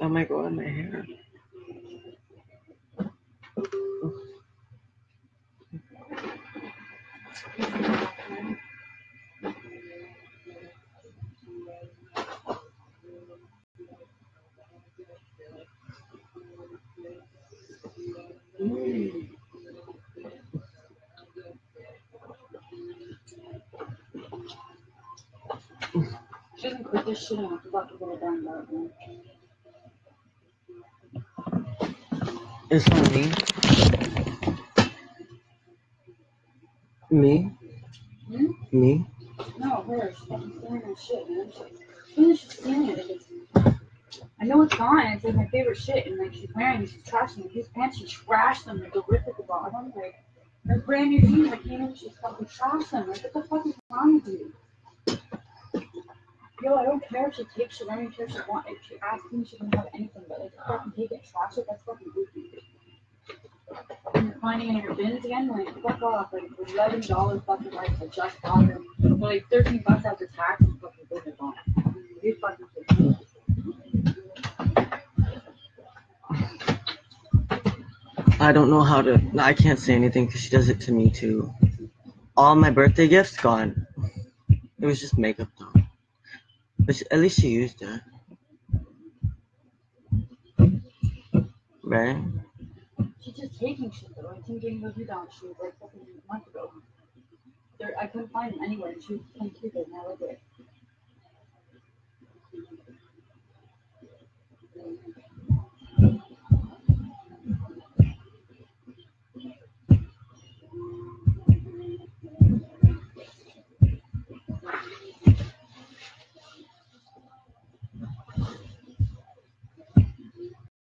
time I go in my hair. She doesn't quit this shit and I forgot to put it down that It's on me. Me? Hmm? Me? No, her. She's shit, man. She, she's stealing it. I know it's gone. It's like my favorite shit, and like she's wearing, she's trashing. His pants, she trashed them like horrific about. I'm like, her brand new jeans. I came in, and she's fucking trashed them. Like, what the fuck is wrong with you? Yo, I don't care if she takes. I don't care if she wants. If she asks me, she can have anything. But like, fucking take it, trash it. That's fucking goofy. Finding in your bins again, like fuck off. Like eleven dollars fucking like I just bought them. For like thirteen bucks after tax and fucking business on it. You fucking kidding? I don't know how to. I can't say anything because she does it to me too. All my birthday gifts gone. It was just makeup though. But she, at least she used it. Right? Taking shit though. I think getting those down shoes like fucking a month ago. There, I couldn't find them anywhere. She was playing it and I like it.